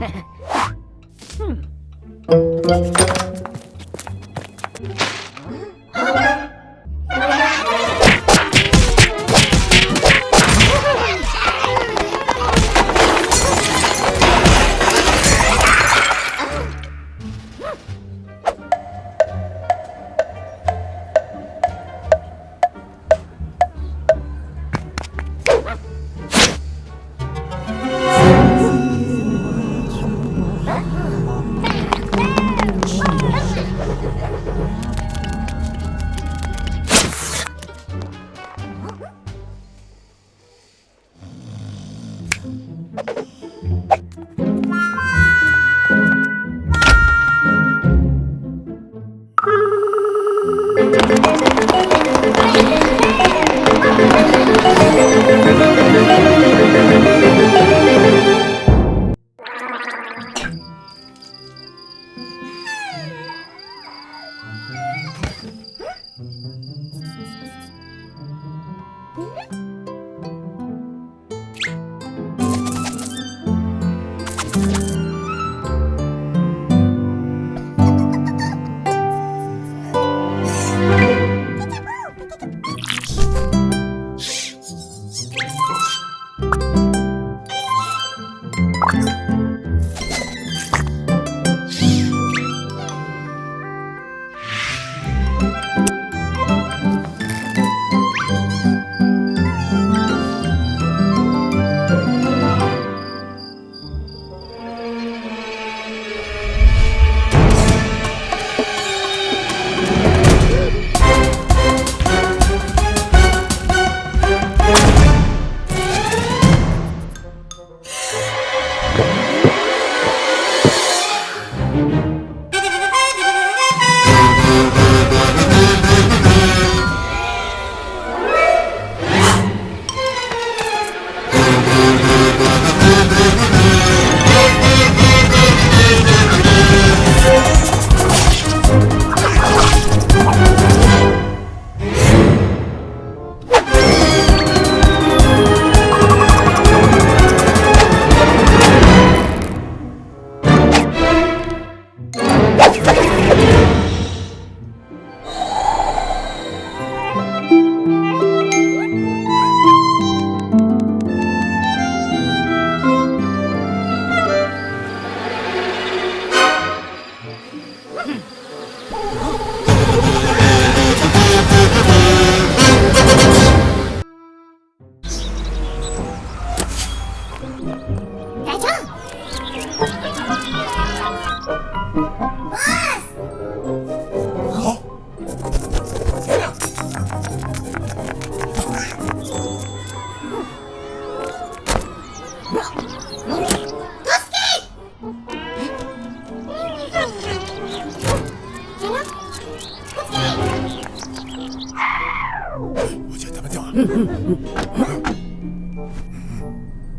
hmm.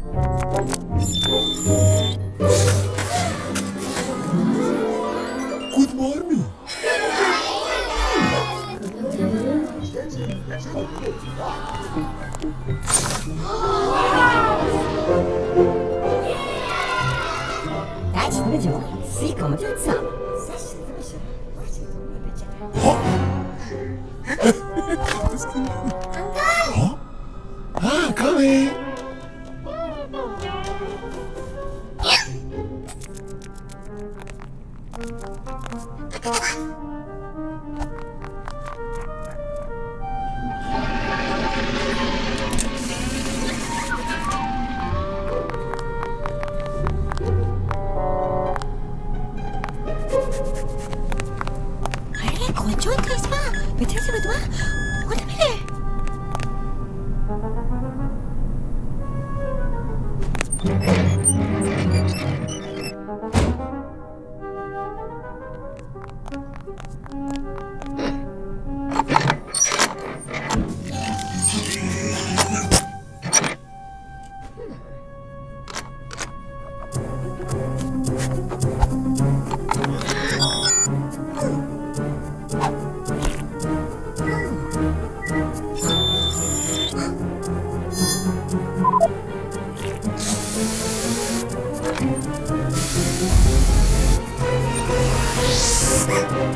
Good morning. Dajcie mi będzie Siko, my to co? Ah, coming. you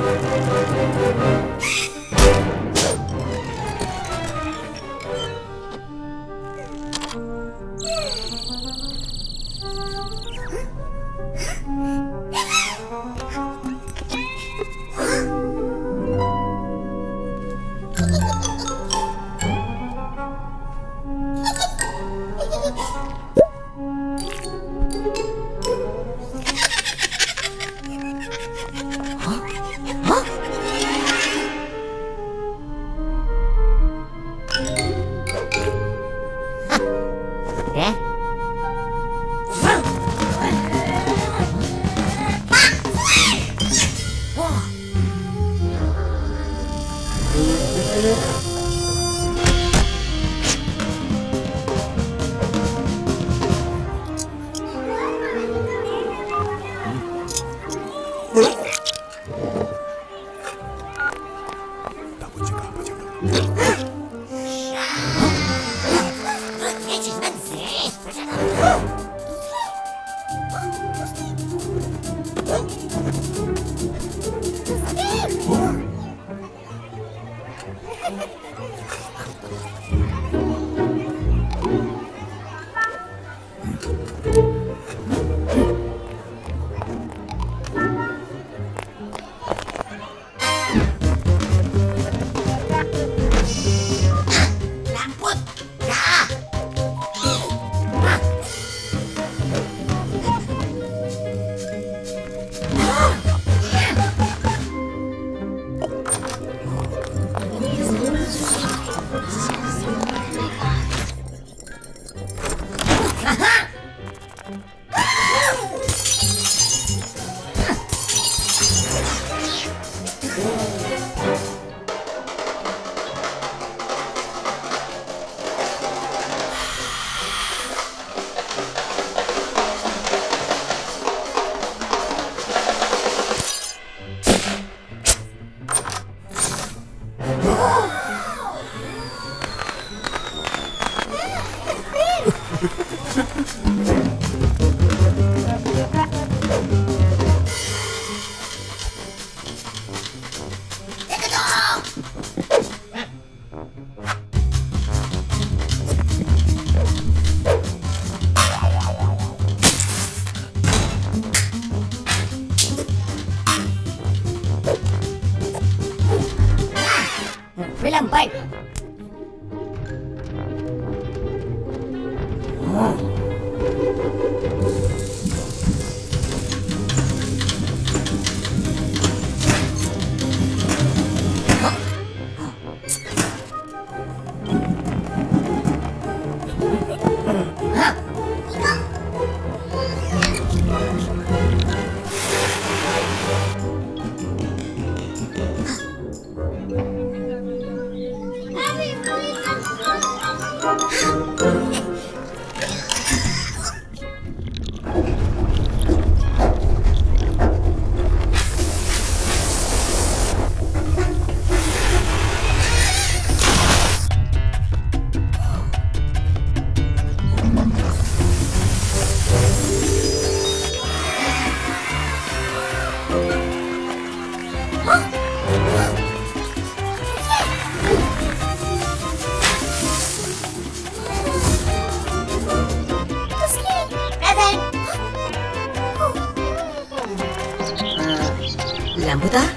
나 람보다